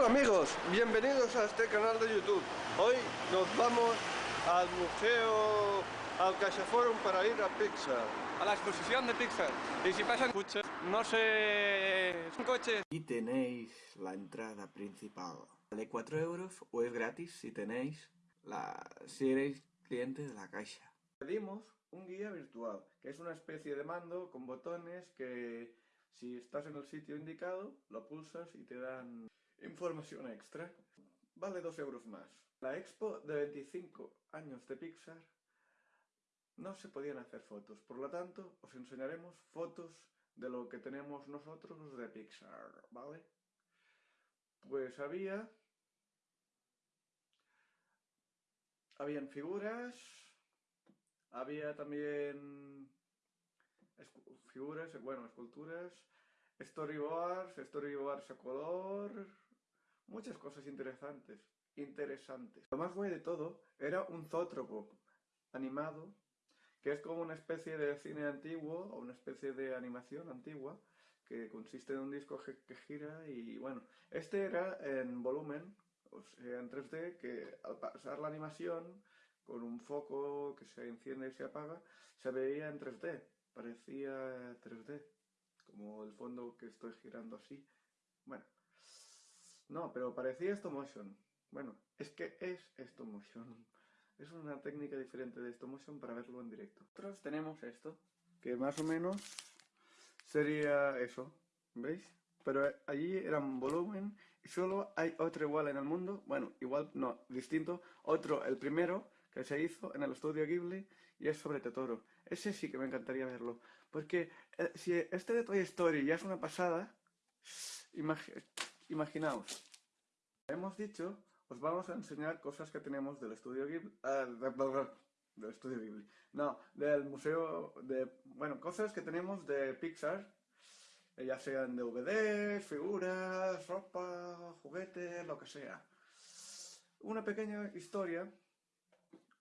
Hola amigos, bienvenidos a este canal de YouTube. Hoy nos vamos al museo, al CaixaForum para ir a Pixar. A la exposición de Pixar. Y si pasan coches, no sé... son coches. Y tenéis la entrada principal. De 4 euros o es gratis si tenéis la... si eres cliente de la caixa. Pedimos un guía virtual, que es una especie de mando con botones que si estás en el sitio indicado, lo pulsas y te dan información extra. Vale 2 euros más. La expo de 25 años de Pixar no se podían hacer fotos, por lo tanto os enseñaremos fotos de lo que tenemos nosotros de Pixar, ¿vale? Pues había... Habían figuras, había también figuras, bueno, esculturas, storyboards, storyboards a color, muchas cosas interesantes, interesantes. Lo más guay de todo era un zótropo animado, que es como una especie de cine antiguo, o una especie de animación antigua, que consiste en un disco que gira y bueno, este era en volumen, o sea, en 3D, que al pasar la animación, con un foco que se enciende y se apaga, se veía en 3D, parecía 3D, como el fondo que estoy girando así. Bueno, no, pero parecía stop motion. Bueno, es que es stop motion. Es una técnica diferente de stop motion para verlo en directo. Nosotros tenemos esto, que más o menos sería eso, ¿veis? Pero allí era un volumen y solo hay otro igual en el mundo, bueno, igual no, distinto, otro, el primero, que se hizo en el estudio Ghibli y es sobre Totoro. Ese sí que me encantaría verlo, porque eh, si este de Toy Story ya es una pasada, imaginaos. Hemos dicho, os vamos a enseñar cosas que tenemos del estudio Ghibli, uh, del estudio Ghibli, no, del museo de, bueno, cosas que tenemos de Pixar, ya sean DVDs, figuras, ropa, juguetes, lo que sea. Una pequeña historia,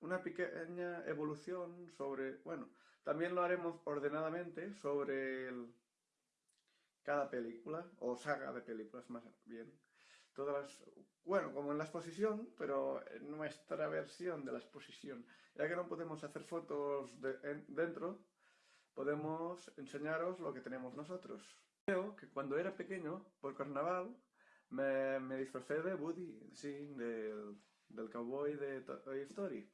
una pequeña evolución sobre, bueno, también lo haremos ordenadamente sobre cada película, o saga de películas más bien. Todas las, bueno, como en la exposición, pero en nuestra versión de la exposición. Ya que no podemos hacer fotos de, dentro, podemos enseñaros lo que tenemos nosotros. Creo que cuando era pequeño, por carnaval, me, me disfrazé de Woody, sí, del, del cowboy de Toy Story.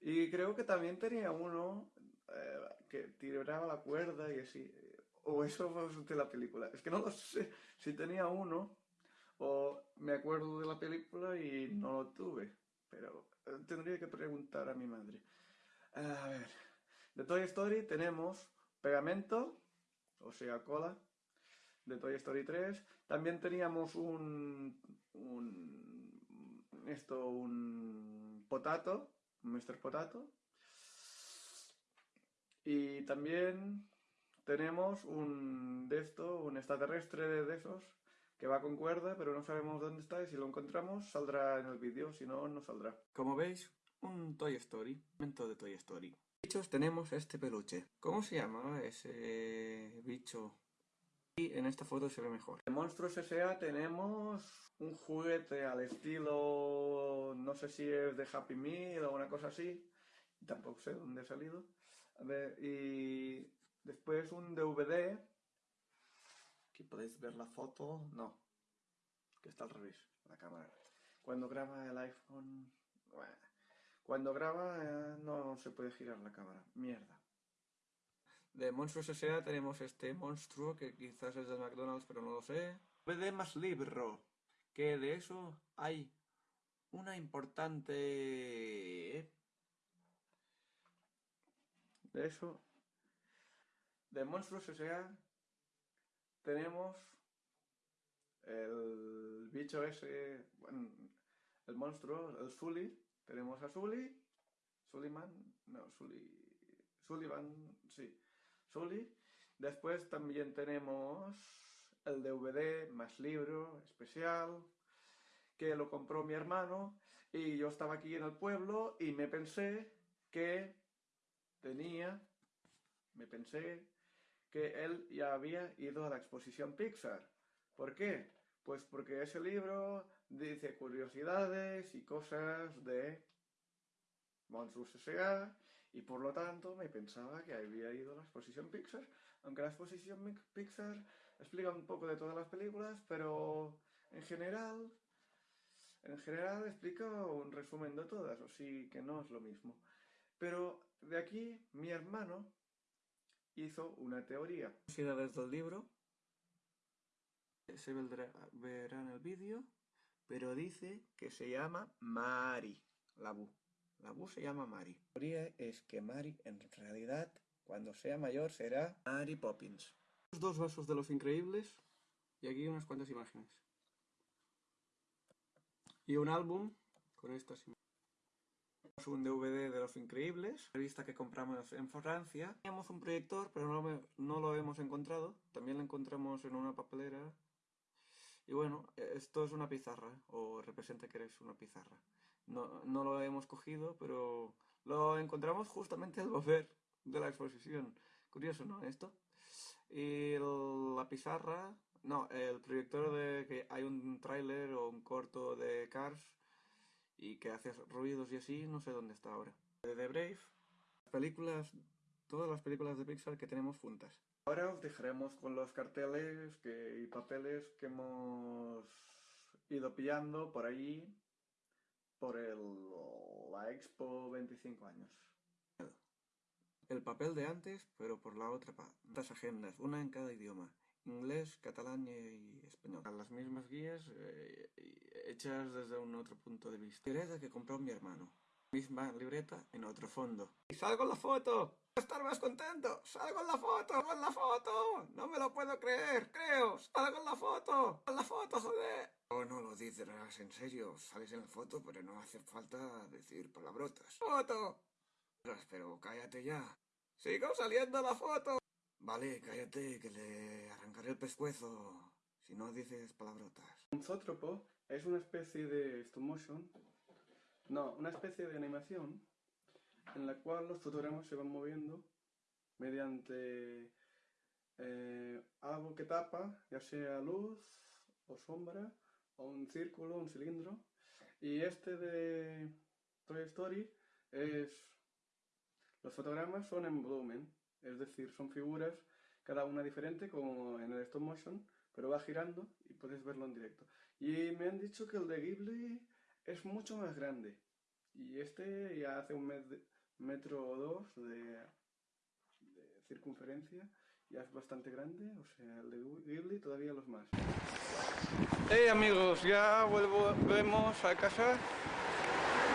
Y creo que también tenía uno eh, que tiraba la cuerda y así. O eso fue de la película. Es que no lo sé si tenía uno o me acuerdo de la película y no lo tuve. Pero eh, tendría que preguntar a mi madre. A ver, de Toy Story tenemos pegamento, o sea, cola, de Toy Story 3. También teníamos un, un esto, un potato, Mr. Potato. Y también tenemos un de esto, un extraterrestre de esos, que va con cuerda, pero no sabemos dónde está y si lo encontramos saldrá en el vídeo, si no, no saldrá. Como veis, un Toy Story, momento de Toy Story. Bichos tenemos este peluche. ¿Cómo se llama ese bicho? Y en esta foto se ve mejor. En Monstruos S.A. tenemos un juguete al estilo... no sé si es de Happy Meal o una cosa así. Tampoco sé dónde ha salido. A ver, y después un DVD. Aquí podéis ver la foto. No, que está al revés, la cámara. Cuando graba el iPhone... cuando graba eh, no se puede girar la cámara. Mierda. De Monstruos S.A. tenemos este monstruo que quizás es de McDonald's, pero no lo sé. DVD más libro, que de eso hay una importante... De eso, de Monstruos S.A. tenemos el bicho ese, bueno, el monstruo, el Sully. Tenemos a Sully, Sullivan, no, Sully, Sullivan, sí. Sully. Después también tenemos el DVD más libro especial, que lo compró mi hermano, y yo estaba aquí en el pueblo y me pensé que tenía, me pensé que él ya había ido a la exposición Pixar. ¿Por qué? Pues porque ese libro dice curiosidades y cosas de Monsters S.A. y por lo tanto me pensaba que había ido a la exposición Pixar, aunque la exposición Pixar explica un poco de todas las películas, pero en general, en general explica un resumen de todas, o sí que no es lo mismo. Pero de aquí mi hermano hizo una teoría. curiosidades del libro. Se vendrá- verá en el vídeo, pero dice que se llama Mari, la Bu. La Bu se llama Mari. La teoría es que Mari en realidad cuando sea mayor será Mary Poppins. Dos vasos de los increíbles y aquí unas cuantas imágenes. Y un álbum con estas imágenes. Un DVD de Los Increíbles, revista que compramos en Francia. Teníamos un proyector, pero no, no lo hemos encontrado. También lo encontramos en una papelera. Y bueno, eh, esto es una pizarra, o representa que eres una pizarra. No, no lo hemos cogido, pero lo encontramos justamente al volver de la exposición. Curioso, ¿no? Esto. Y la pizarra, no, el proyector de que hay un tráiler o un corto de Cars y que hace ruidos y así, no sé dónde está ahora. De The Brave, películas, todas las películas de Pixar que tenemos juntas. Ahora os dejaremos con los carteles que, y papeles que hemos ido pillando por allí por el, la Expo 25 años. El papel de antes, pero por la otra parte. Las agendas, una en cada idioma. Inglés, catalán y español. Las mismas guías eh, y hechas desde un otro punto de vista. Libreta que compró mi hermano. Misma libreta en otro fondo. ¡Y salgo en la foto! ¡Estar más contento! ¡Salgo en la foto! ¡Salgo en la foto! ¡No me lo puedo creer! ¡Creo! ¡Salgo en la foto! ¡En la foto, joder! Oh, no lo dices en serio. Sales en la foto, pero no hace falta decir palabrotas. ¡Foto! Pero cállate ya. ¡Sigo saliendo la foto! Vale, cállate, que le arrancaré el pescuezo. Si no dices palabrotas. Un zoótropo es una especie de stop motion, no, una especie de animación en la cual los fotogramas se van moviendo mediante eh, algo que tapa, ya sea luz o sombra, o un círculo, un cilindro. Y este de Toy Story es... Los fotogramas son en volumen, es decir, son figuras, cada una diferente, como en el stop motion, pero va girando y puedes verlo en directo. Y me han dicho que el de Ghibli es mucho más grande. Y este ya hace un met- metro o dos de, de circunferencia, ya es bastante grande, o sea, el de Ghibli todavía los más. Hey amigos, ya volvemos a casa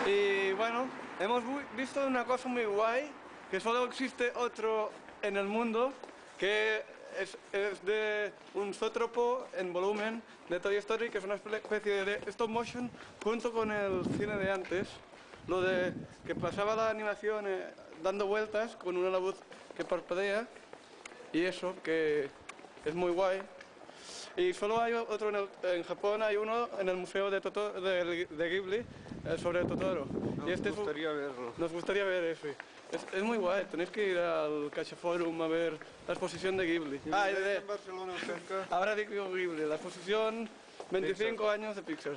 y bueno, hemos visto una cosa muy guay, que solo existe otro en el mundo, que es, de un zoótropo en volumen de Toy Story, que es una especie de stop motion junto con el cine de antes, lo de que pasaba la animación eh, dando vueltas con una luz que parpadea y eso que es muy guay. Y solo hay otro en, Japón, hay uno en el museo de, Toto- de, de Ghibli eh, sobre Totoro. Y este es un- verlo. nos gustaría ver ese. Es, es muy guay, tenéis que ir al Cacha Forum a ver la exposición de Ghibli. Ah, de, Barcelona cerca. ahora digo Ghibli, la exposición 25 años de Pixar.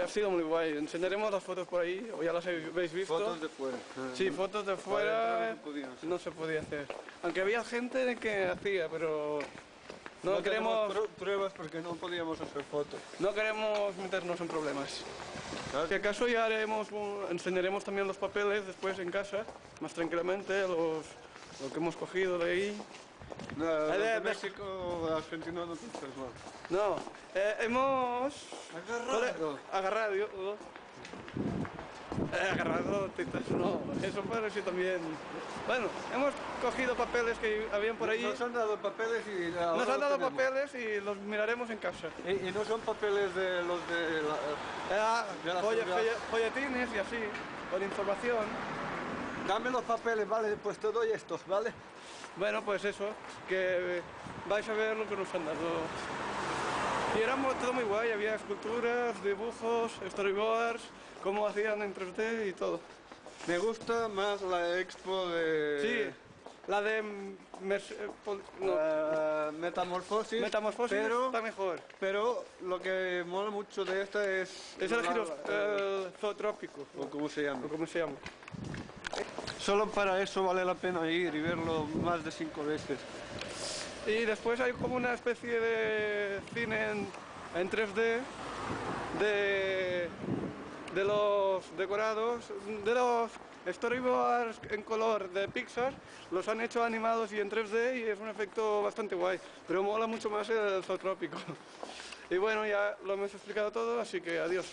Ha sido muy guay, enseñaremos las fotos por ahí, o ya las habéis visto. Fotos de fuera. Sí, fotos de fuera no se podía hacer. Aunque había gente que hacía, pero no, No queremos, pruebas porque no podíamos hacer fotos. no queremos meternos en problemas. Si acaso ya haremos, enseñaremos también los papeles después en casa, más tranquilamente, los, lo que hemos cogido de ahí. No, de de México, México, Argentina no piensas mal. No, eh, hemos... Agarrado. Agarrado, Eh, agarrado tetas, no, eso parece también... Bueno, hemos cogido papeles que habían por ahí. Nos han dado papeles y ahora Nos han los dado tenemos. papeles y los miraremos en casa. Y, y no son papeles de los de la... Ah, De la folle- folletines y así, con información. Dame los papeles, vale, pues te doy estos, ¿vale? Bueno, pues eso, que vais a ver lo que nos han dado. Y era todo muy guay, había esculturas, dibujos, storyboards, cómo hacían en 3D y todo. Me gusta más la expo de... Sí, La de... eh, no, Eh, metamorfosis. Metamorfosis pero, está mejor. pero lo que mola mucho de esta es. Es el giro el zootrópico, o como se llama. o como se llama. Solo para eso vale la pena ir y verlo más de cinco veces. Y después hay como una especie de cine en, en 3D de, de los decorados, de los storyboards en color de Pixar, los han hecho animados y en 3D y es un efecto bastante guay, pero mola mucho más el zootrópico. Y bueno, ya lo hemos explicado todo, así que adiós.